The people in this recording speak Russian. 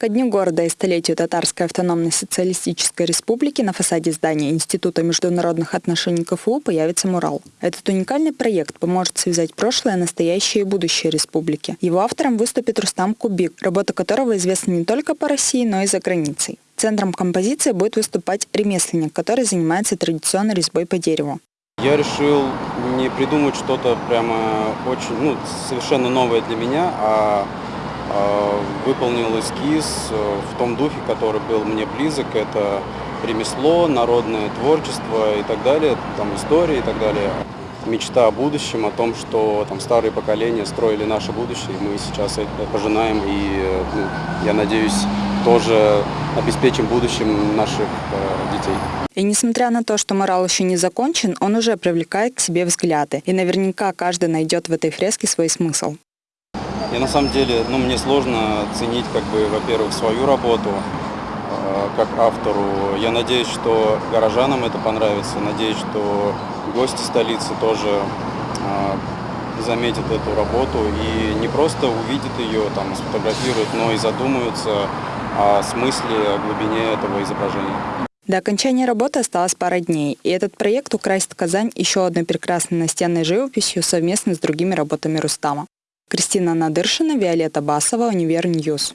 Ко дню города и столетию Татарской автономной социалистической республики на фасаде здания Института международных отношений КФУ появится мурал. Этот уникальный проект поможет связать прошлое, настоящее и будущее республики. Его автором выступит Рустам Кубик, работа которого известна не только по России, но и за границей. Центром композиции будет выступать ремесленник, который занимается традиционной резьбой по дереву. Я решил не придумать что-то прямо очень, ну, совершенно новое для меня, а а, выполнил эскиз э, в том духе, который был мне близок. Это ремесло, народное творчество и так далее, там история и так далее. Мечта о будущем, о том, что там старые поколения строили наше будущее, и мы сейчас это пожинаем, и э, ну, я надеюсь, тоже обеспечим будущим наших э, детей. И несмотря на то, что морал еще не закончен, он уже привлекает к себе взгляды. И наверняка каждый найдет в этой фреске свой смысл. Я на самом деле, ну, мне сложно ценить, как бы, во-первых, свою работу э, как автору. Я надеюсь, что горожанам это понравится. Надеюсь, что гости столицы тоже э, заметят эту работу и не просто увидят ее, там, сфотографируют, но и задумаются о смысле, о глубине этого изображения. До окончания работы осталось пара дней, и этот проект украсит Казань еще одной прекрасной настенной живописью совместно с другими работами Рустама. Кристина Надыршина, Виолетта Басова, Univer News.